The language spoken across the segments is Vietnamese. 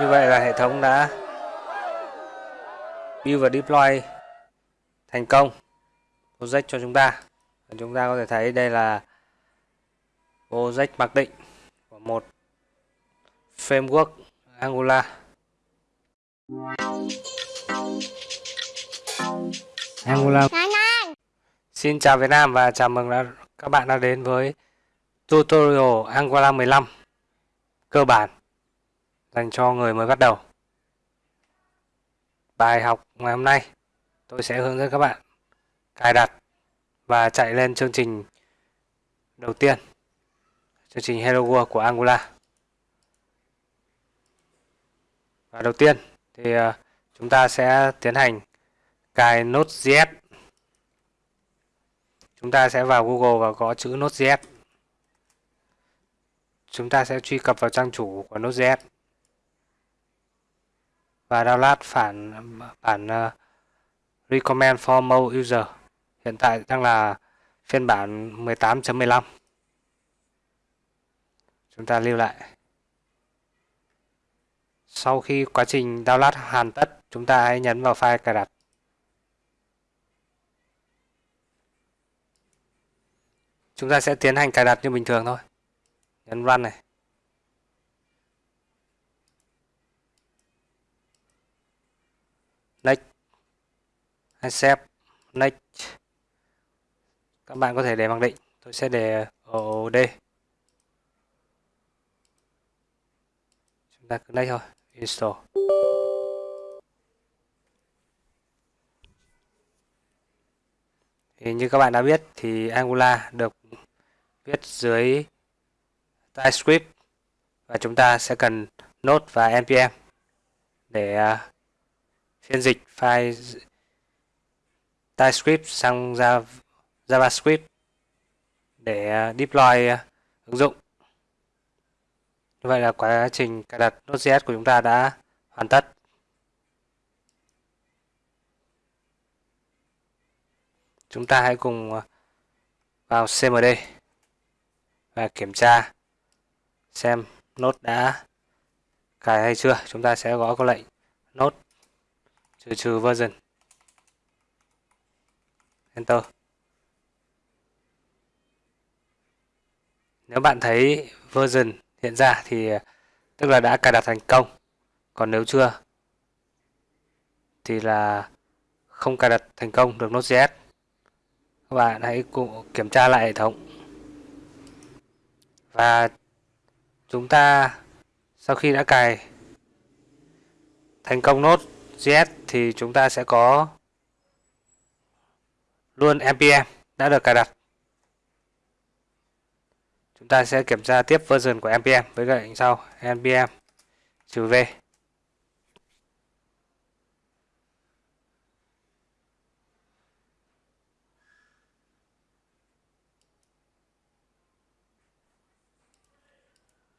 Như vậy là hệ thống đã build và deploy thành công project cho chúng ta. Và chúng ta có thể thấy đây là project mặc định của một framework Angular. Angular. Xin chào Việt Nam và chào mừng các bạn đã đến với tutorial Angular 15 cơ bản dành cho người mới bắt đầu. Bài học ngày hôm nay, tôi sẽ hướng dẫn các bạn cài đặt và chạy lên chương trình đầu tiên, chương trình Hello World của Angular. Và đầu tiên thì à, chúng ta sẽ tiến hành cài Node.js. Chúng ta sẽ vào Google và gõ chữ Node.js. Chúng ta sẽ truy cập vào trang chủ của Node.js và download phản bản uh, recommend for mobile user. Hiện tại đang là phiên bản 18.15. Chúng ta lưu lại. Sau khi quá trình download hoàn tất, chúng ta hãy nhấn vào file cài đặt. Chúng ta sẽ tiến hành cài đặt như bình thường thôi. Nhấn run này. Next. Accept. Next. Các bạn có thể để mặc định. Tôi sẽ để ở đây. Chúng ta cứ next thôi. Install. Thì như các bạn đã biết thì Angular được viết dưới TypeScript và chúng ta sẽ cần Node và npm để à, phiên dịch file TypeScript sang JavaScript để uh, deploy uh, ứng dụng. Như vậy là quá trình cài đặt Node.js của chúng ta đã hoàn tất. Chúng ta hãy cùng uh, vào CMD và kiểm tra xem node đã cài hay chưa. Chúng ta sẽ gõ câu lệnh node trừ trừ version. Enter. Nếu bạn thấy version hiện ra thì, tức là đã cài đặt thành công. Còn nếu chưa, thì là không cài đặt thành công được Node.js. Các bạn hãy cùng kiểm tra lại hệ thống. Và chúng ta, sau khi đã cài thành công Node.js thì chúng ta sẽ có luôn npm đã được cài đặt. Chúng ta sẽ kiểm tra tiếp version của npm với lệnh sau npm trừ v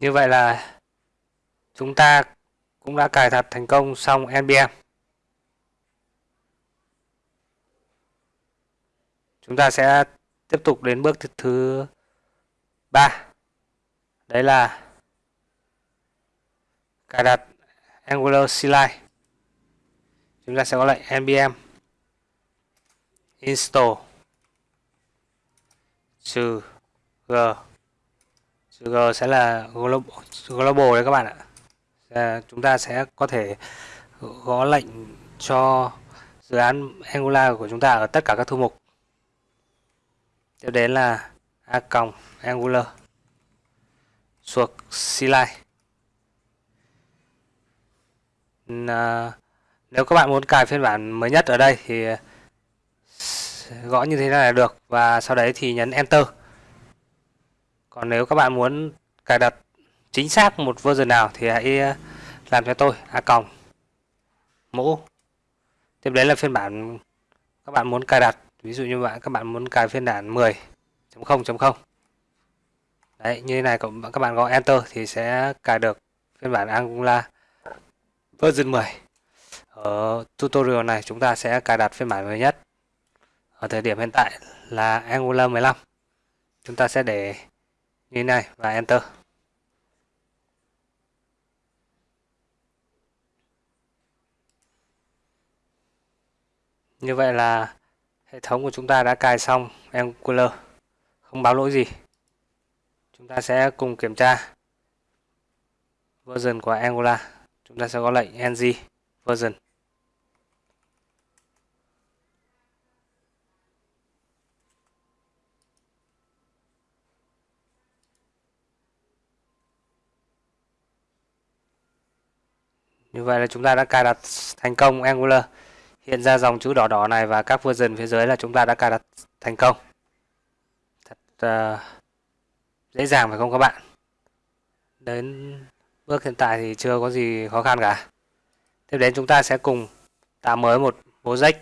Như vậy là chúng ta cũng đã cài đặt thành công xong npm. Chúng ta sẽ tiếp tục đến bước thứ ba. Đấy là cài đặt Angular CLI. Chúng ta sẽ có lệnh npm install trừ g G sẽ là global, global đấy các bạn ạ. À, chúng ta sẽ có thể gõ lệnh cho dự án Angular của chúng ta ở tất cả các thư mục. Tiếp đến là a còng Angular thuộc CLI. Nếu các bạn muốn cài phiên bản mới nhất ở đây thì gõ như thế này là được và sau đấy thì nhấn Enter còn nếu các bạn muốn cài đặt chính xác một version nào thì hãy ờ, làm cho tôi, a còng mũ tiếp đến là phiên bản các bạn muốn cài đặt ví dụ như bạn, các bạn muốn cài phiên bản 10.0.0 đấy, như thế này các bạn gõ enter thì sẽ cài được phiên bản Angular version 10 ở tutorial này chúng ta sẽ cài đặt phiên bản mới nhất. Ở thời điểm hiện tại là Angular 15 chúng ta sẽ để như thế này và enter. Như vậy là hệ thống của chúng ta đã cài xong Angular, không báo lỗi gì. Chúng ta sẽ cùng kiểm tra version của Angular. Chúng ta sẽ có lệnh ng version. Như vậy là chúng ta đã cài đặt thành công Angular. Hiện ra dòng chữ đỏ đỏ này và các version phía dưới là chúng ta đã cài đặt thành công. Thật uh, dễ dàng phải không các bạn? Đến bước hiện tại thì chưa có gì khó khăn cả. Tiếp đến chúng ta sẽ cùng tạo mới một project.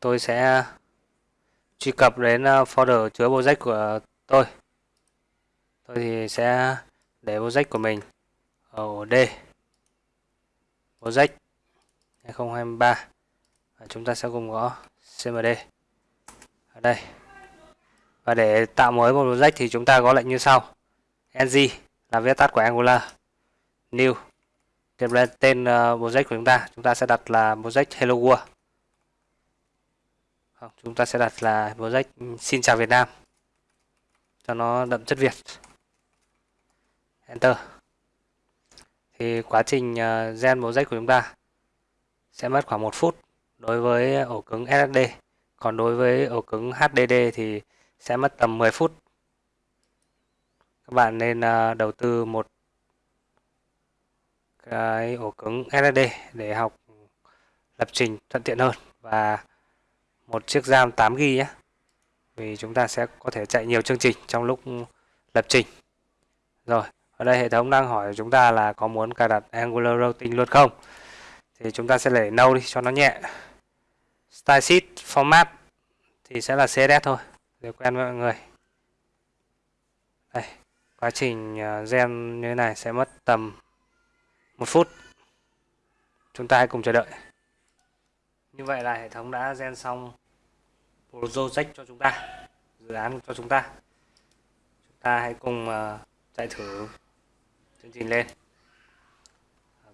Tôi sẽ truy cập đến ờ, folder chứa project của tôi. Tôi thì sẽ để project của mình ở D project 2023 và chúng ta sẽ cùng gõ cmd ở đây. Và để tạo mới một project thì chúng ta có lệnh như sau. Ng là viết tắt của angular. New. Tiếp lên tên ờ, project của chúng ta. Chúng ta sẽ đặt là project hello world. Không, chúng ta sẽ đặt là project ừ, xin chào Việt Nam. Cho nó đậm chất Việt. Enter. Thì quá trình ờ, gen project của chúng ta sẽ mất khoảng 1 phút đối với ổ cứng SSD còn đối với ổ cứng HDD thì sẽ mất tầm 10 phút. Các bạn nên à, đầu tư một cái ổ cứng SSD để học lập trình thuận tiện hơn và một chiếc RAM 8GB nhé, vì chúng ta sẽ có thể chạy nhiều chương trình trong lúc lập trình. Rồi, ở đây hệ thống đang hỏi chúng ta là có muốn cài đặt Angular Routing luôn không? Thì chúng ta sẽ để nâu đi, cho nó nhẹ. Style sheet, format thì sẽ là CSS thôi. Để quen với mọi người. Đây, quá trình à, gen như thế này sẽ mất tầm một phút. Chúng ta hãy cùng chờ đợi. Như vậy là hệ thống đã gen xong project cho chúng ta, dự án cho chúng ta. Chúng ta hãy cùng à, chạy thử chương trình lên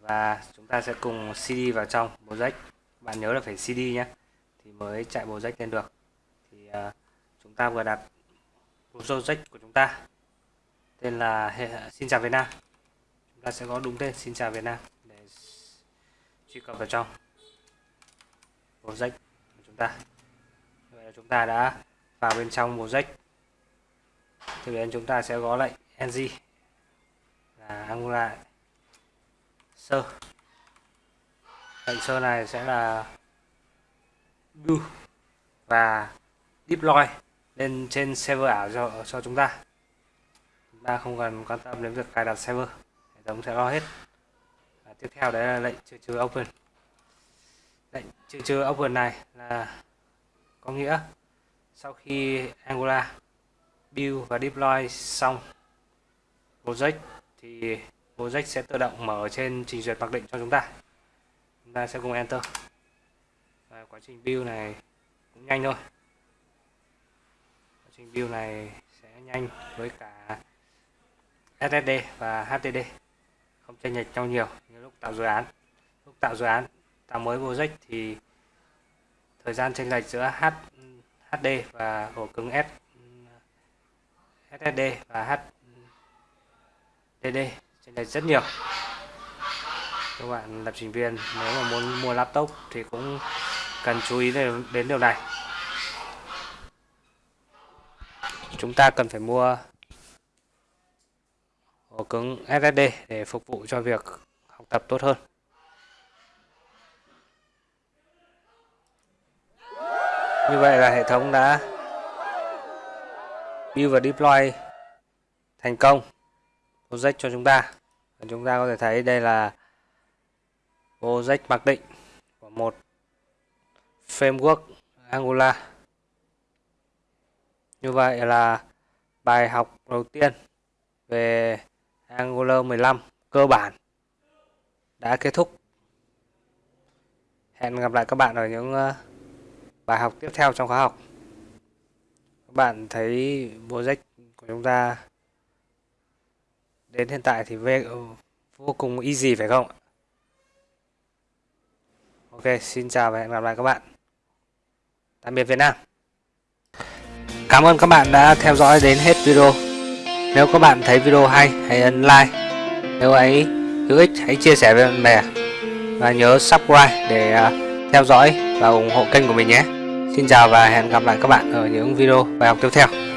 và chúng ta sẽ cùng CD vào trong project bạn nhớ là phải CD nhé. Thì mới chạy project lên được. Thì uh, chúng ta vừa đặt project của chúng ta. Tên là Xin chào Việt Nam. Chúng ta sẽ có đúng tên Xin chào Việt Nam để truy cập vào trong project của chúng ta. Vậy là chúng ta đã vào bên trong project thì đến chúng ta sẽ có lệnh ng là Angular sơ. Lệnh sơ này sẽ là do và deploy lên trên server ảo cho cho chúng ta. Chúng ta không cần quan tâm đến việc cài đặt server, hệ thống sẽ lo hết. Và tiếp theo đấy là lệnh trừ trừ open. Lệnh trừ trừ open này là có nghĩa sau khi Angular build và deploy xong project thì project sẽ tự động mở trên trình duyệt mặc định cho chúng ta. Chúng ta sẽ cùng enter. Và quá trình build này cũng nhanh thôi. Quá trình build này sẽ nhanh với cả SSD và HDD không chênh lệch nhau nhiều như lúc tạo dự án. Lúc tạo dự án tạo mới project thì thời gian chênh lệch giữa H, HD và ổ cứng S SSD và HDD trên này rất nhiều. Các bạn lập trình viên, nếu mà muốn mua laptop thì cũng cần chú ý đến điều này. Chúng ta cần phải mua ổ cứng SSD để phục vụ cho việc học tập tốt hơn. Như vậy là hệ thống đã build và deploy thành công project cho chúng ta. Và chúng ta có thể thấy đây là project mặc định của một framework Angular. Như vậy là bài học đầu tiên về Angular 15 cơ bản đã kết thúc. Hẹn gặp lại các bạn ở những ờ, bài học tiếp theo trong khóa học. Các bạn thấy project của chúng ta đến hiện tại thì ừ, vô cùng easy phải không Ok, xin chào và hẹn gặp lại các bạn. Tạm biệt Việt Nam. Cảm ơn các bạn đã theo dõi đến hết video. Nếu các bạn thấy video hay, hãy ấn like. Nếu ấy hữu ích, hãy chia sẻ với bạn bè. Và nhớ subscribe để à, theo dõi và ủng hộ kênh của mình nhé. Xin chào và hẹn gặp lại các bạn ở những video bài học tiếp theo.